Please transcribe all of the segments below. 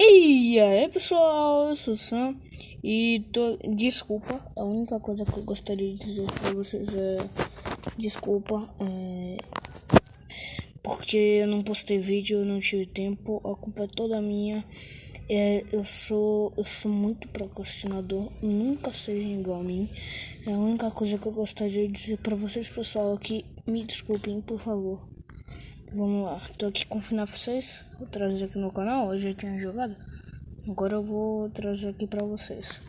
E aí pessoal, eu sou o Sam e tô... desculpa, a única coisa que eu gostaria de dizer pra vocês é desculpa, é... porque eu não postei vídeo, eu não tive tempo, a culpa é toda minha, é... eu sou eu sou muito procrastinador, nunca seja igual a mim, é a única coisa que eu gostaria de dizer pra vocês pessoal que me desculpem por favor. Vamos lá, tô aqui o FNAF 6, vou trazer aqui no canal, eu tinha jogado. Agora eu vou trazer aqui pra vocês.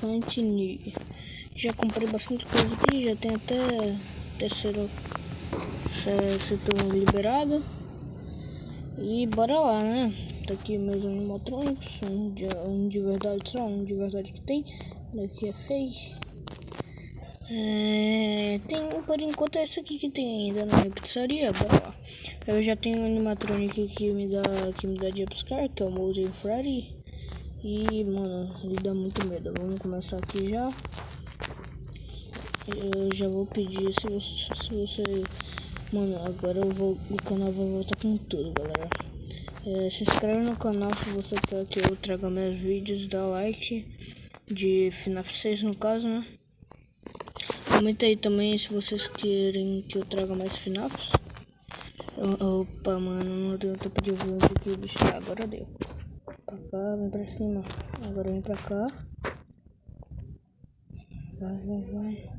Continue. Já comprei bastante coisa aqui, já tem até terceiro setor liberado. E bora lá, né? Tá aqui meus animatrônicos, um de, um de verdade só, um de verdade que tem. Daqui é fake. É, tem, por enquanto, é esse aqui que tem ainda na pizzaria, bora lá. Eu já tenho um animatronic que me dá, que me dá jumpscare, que é o Molten Freddy. E, mano, ele dá muito medo. Vamos começar aqui já. Eu já vou pedir, se você, se você... Mano, agora eu vou, o canal vai voltar com tudo, galera. É, se inscreve no canal se você quer que eu traga meus vídeos, dá like de FNAF 6 no caso, né? Comenta aí também se vocês querem que eu traga mais FNAFs. Opa, mano, não deu tempo de ouvir aqui o bicho. Agora deu. Pra cá, vem pra cima. Agora vem pra cá. Vai, vai, vai.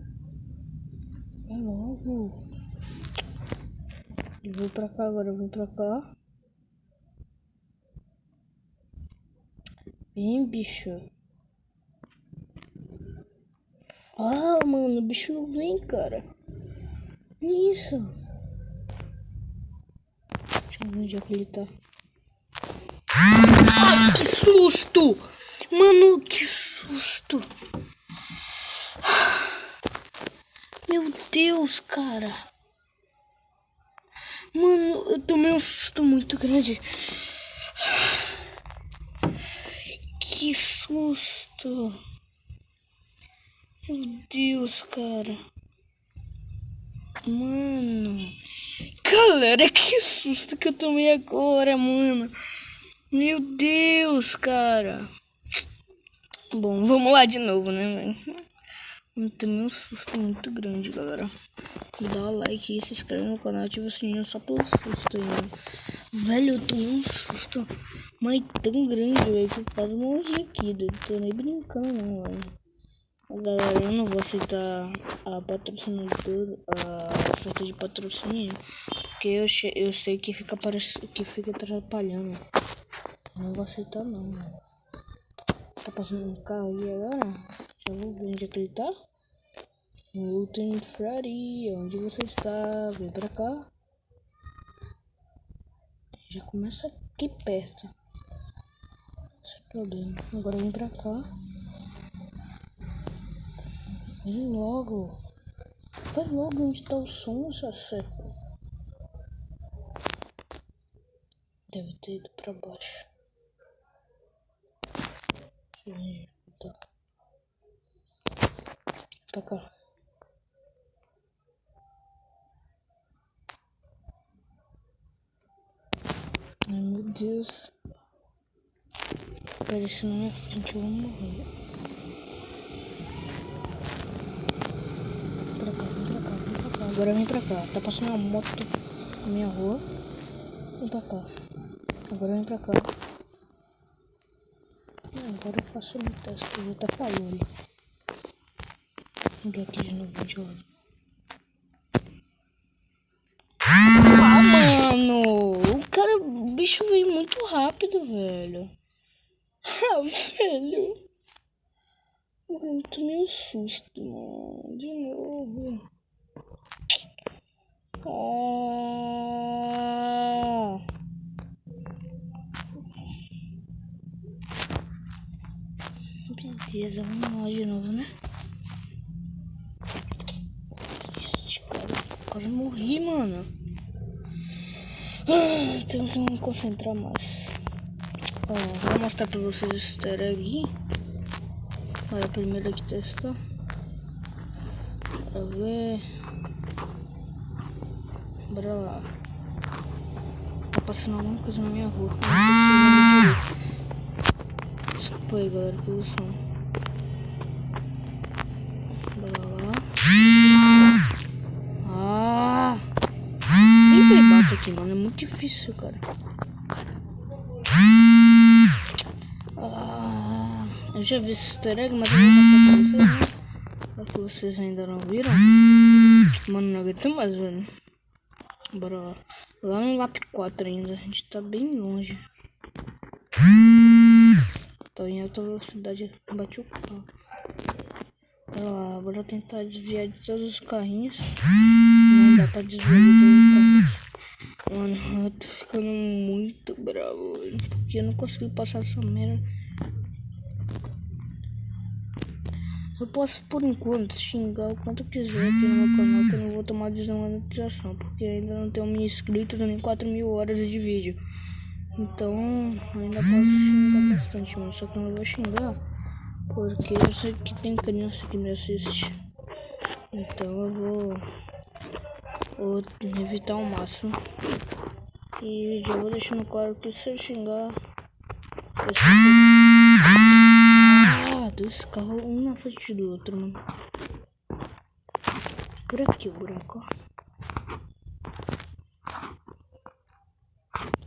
Vai logo. Eu vou pra cá agora, eu vim pra cá. Vem, bicho. Ah, mano, o bicho não vem, cara. Isso. Deixa eu ver onde é que ele tá. Ai, que susto! Mano, que susto! Meu Deus, cara. Mano, eu tomei um susto muito grande. Que susto! Meu Deus, cara. Mano. Galera, que susto que eu tomei agora, mano. Meu Deus, cara. Bom, vamos lá de novo, né, mano? Eu tomei um susto muito grande, galera. Dá o like e se inscreve no canal, ativa o sininho só pelo susto aí, mano. Velho, eu tomei um susto, mas tão grande, velho, que eu quase morri aqui, Eu Tô nem brincando, não, velho. Galera, eu não vou aceitar a patrocinador, a oferta de patrocínio, porque eu, eu sei que fica, que fica atrapalhando. Não vou aceitar não, mano. Tá passando um carro aí agora? Já vou ver onde é que ele tá. Lutem Freddy, onde você está? Vem pra cá. Já começa aqui perto. Esse é problema. Agora vem pra cá. Vem logo. Vai logo onde tá o som, essa seca. Deve ter ido pra baixo. Deixa eu. Pra cá. Ai meu Deus. Apareceu na minha frente, eu vou morrer. Agora vem pra cá. Tá passando uma moto na minha rua. Vem pra cá. Agora vem pra cá. Agora eu faço um teste. Já tá falando. Vou aqui de novo de olho. Ah, mano! O cara, o bicho veio muito rápido, velho. Ah, velho. Mano, tomei um susto, mano. De novo. Beleza, vamos lá de novo, né? Triste, cara. Quase morri, mano. Ah, tenho que me concentrar mais. Ó, vou mostrar pra vocês esse easter egg. Olha, primeiro aqui testar. Pra ver. Bora lá. passando alguma coisa na minha rua. Desculpa aí, galera, pelo som. Bora lá. Ah! Sempre bate aqui, mano. É muito difícil, cara. Ah, eu já vi esse easter egg, mas eu não vou né? É que vocês ainda não viram. Mano, não aguento mais, velho. Bora lá. Lá no Lap 4 ainda. A gente tá bem longe. Tô em alta velocidade. Bati o carro. Bora lá. Bora tentar desviar de todos os carrinhos. Não dá pra desviar de todos os carrinhos. Mano, eu tô ficando muito bravo, Porque eu não consegui passar essa merda. Posso, por enquanto, xingar o quanto quiser aqui no meu canal, que eu não vou tomar desmonetização, porque ainda não tenho mil inscritos nem 4 mil horas de vídeo. Então, ainda posso xingar bastante, mano. Só que eu não vou xingar, porque eu sei que tem criança que me assiste. Então eu vou, vou evitar ao máximo. E já vou deixando claro que se eu xingar, eu dois carros, um na frente do outro, mano. Por aqui o buraco.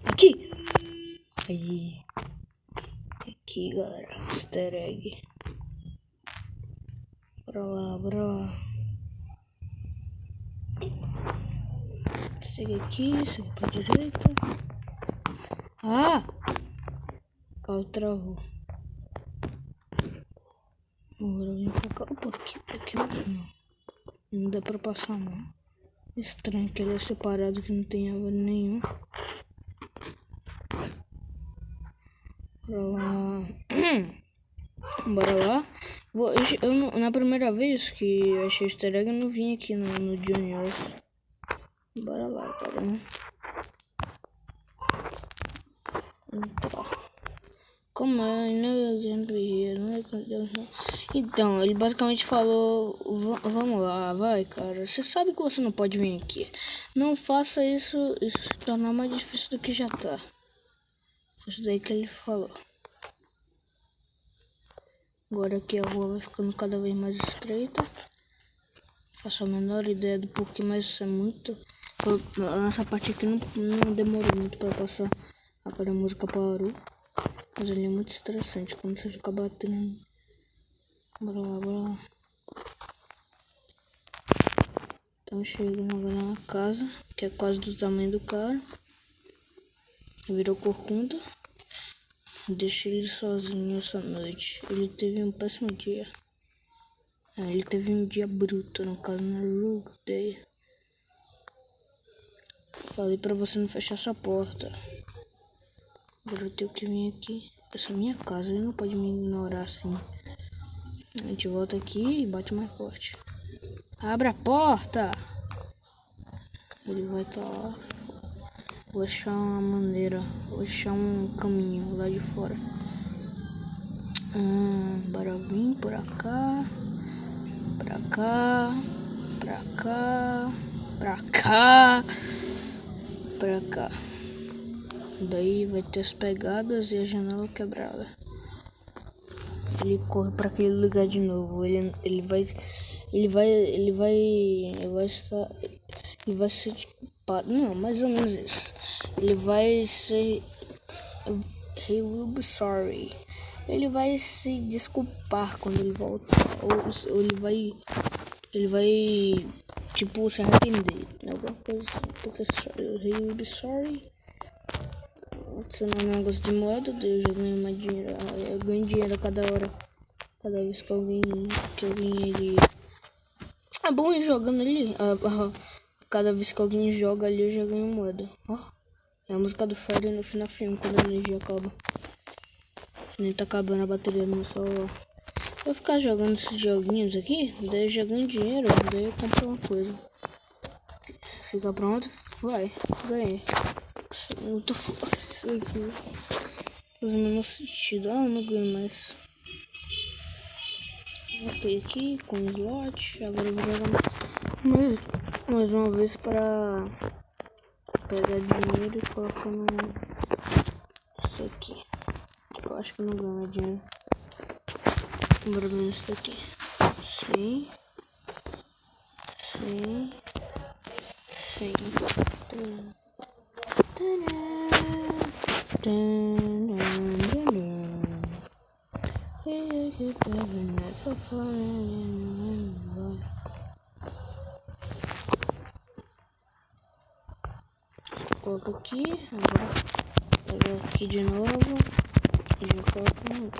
Aqui! Aí. Aqui, galera. Easter egg. Bora lá, bora lá. Segue aqui, segue pra direita. Ah! O carro travou. Agora vem pra cá. Opa, aqui, aqui não. Não dá pra passar não. Estranho que ele é separado que não tem árvore nenhum. Bora lá. Bora lá. Vou, eu, eu, na primeira vez que eu achei easter egg, eu não vim aqui no, no Junior. Bora lá, cara. Né? Entrar. Como é, né? Então, ele basicamente falou: Vamos lá, vai, cara. Você sabe que você não pode vir aqui. Não faça isso, isso se tornar mais difícil do que já tá. Foi isso daí que ele falou. Agora aqui a rua vai ficando cada vez mais estreita. Faço a menor ideia do porquê, mas é muito. Nessa parte aqui não, não demorou muito para passar. Agora a música parou. Mas ele é muito estressante quando você fica batendo. Bora lá, bora lá. Então chegando agora na casa, que é quase do tamanho do cara. Virou corcunda. Deixei ele sozinho essa noite. Ele teve um péssimo dia. É, ele teve um dia bruto, no caso, na Rogue Day. Falei pra você não fechar sua porta. Agora eu tenho que vir aqui. Essa minha casa, ele não pode me ignorar assim. A gente volta aqui e bate mais forte. Abre a porta! Ele vai estar tá lá. Vou achar uma maneira. Vou achar um caminho lá de fora. Hum, bora vir por cá. Pra cá. Pra cá. Pra cá. Pra cá. Daí vai ter as pegadas e a janela quebrada. Ele corre para aquele lugar de novo. Ele, ele vai. Ele vai. Ele vai. Ele vai estar. Ele vai ser desculpado. Não, mais ou menos isso. Ele vai ser. He will be sorry. Ele vai se desculpar quando ele voltar. Ou, ou ele vai. Ele vai. Tipo, se arrepender. Alguma coisa assim. Porque he will be sorry adicionar um negócio de moeda, eu já ganho mais dinheiro. Eu ganho dinheiro a cada hora. Cada vez que alguém que alguém ele. É bom ir jogando ali. cada vez que alguém joga ali eu já ganho moeda. Ó. É a música do Freddy no final filme quando a energia acaba. Nem tá acabando a bateria no meu celular. Vou ficar jogando esses joguinhos aqui, daí eu já ganho dinheiro, daí eu compro uma coisa. Fica pronto? Vai, ganhei. Muito fácil isso aqui. Faz o menor sentido. Ah, não ganho mais. Ok, aqui com slot. Agora eu vou jogar mais, mais uma vez para pega dinheiro e coloca no. Isso aqui. Eu acho que não ganha dinheiro. Bora ver isso daqui. Sim. Sim. Sim. Coloca aqui, agora pega aqui de novo e já coloca no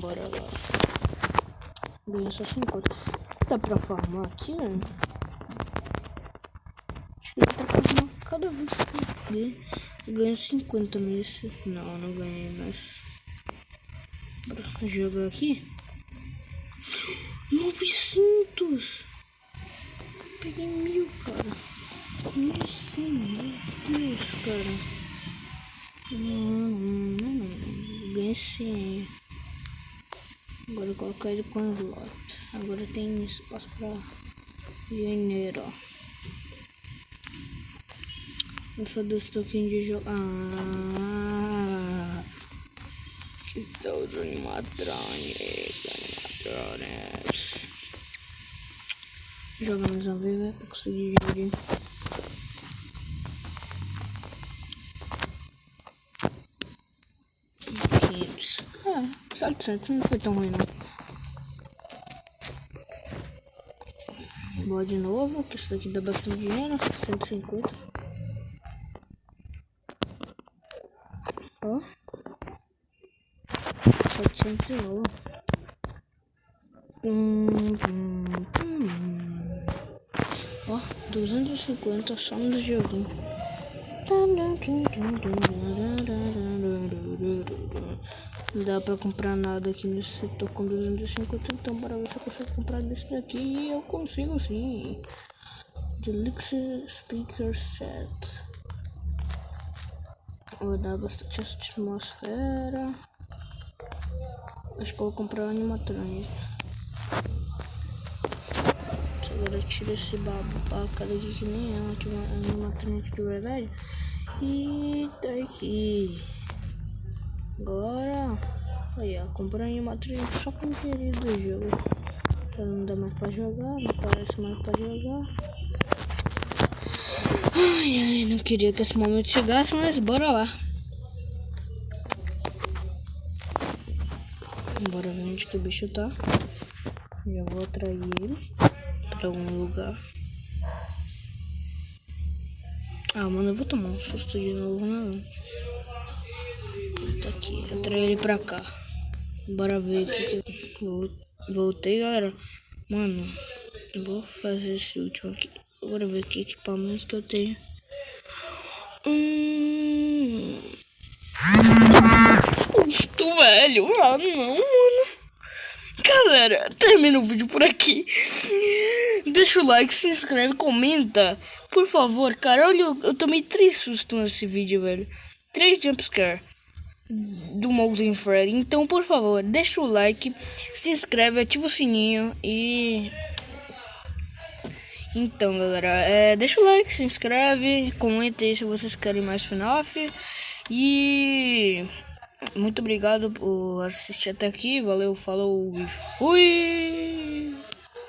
Bora lá. Ganha só 50. Dá pra farmar aqui, né? Acho que dá pra farmar cada vez que eu ganho 50 nisso. Não, não ganhei, mas. Bora jogar aqui. 900! Peguei mil, cara. 1100, meu Deus, cara. Não, não, não. Ganhei 100. Agora eu colocar ele com slot. Agora tem espaço pra dinheiro, ó. Eu só dou toquinhos de jogo. Ah, que do animatronics, animatronics. Joga mais uma vez, né? Pra conseguir dinheiro. Ah, 700 não foi tão ruim não. Boa de novo, que isso daqui dá bastante dinheiro. 150. Ó. 700 de novo. Hum, hum, hum. Ó, 250 só no joguinho. Não dá pra comprar nada aqui nesse setor com 250, então bora ver se eu consigo comprar desse daqui. E eu consigo sim. Deluxe Speaker Set. Vou dar bastante atmosfera. Acho que vou comprar o animatronic. Agora tira esse babaca daqui que nem é um animatronic de verdade. E tá aqui. Agora, aí ó, comprei uma trilha só com o querido do jogo. Já não dá mais pra jogar, não parece mais pra jogar. Ai, ai, não queria que esse momento chegasse, mas bora lá. Bora ver onde que o bicho tá. Já vou atrair ele pra algum lugar. Ah, mano, eu vou tomar um susto de novo, né? Tá aqui, atrai ele pra cá. Bora ver aqui que eu voltei, galera. Mano, eu vou fazer esse último aqui. Bora ver que equipamento que eu tenho. Hum. Estou velho. Ah, não, mano. Galera, termina o vídeo por aqui. Deixa o like, se inscreve, comenta. Por favor, cara, olha, eu, eu tomei três sustos nesse vídeo, velho. Três jumpscare do Molten Freddy. Então, por favor, deixa o like, se inscreve, ativa o sininho e... Então, galera, é, deixa o like, se inscreve, comenta aí se vocês querem mais FNAF. E... Muito obrigado por assistir até aqui. Valeu, falou e fui!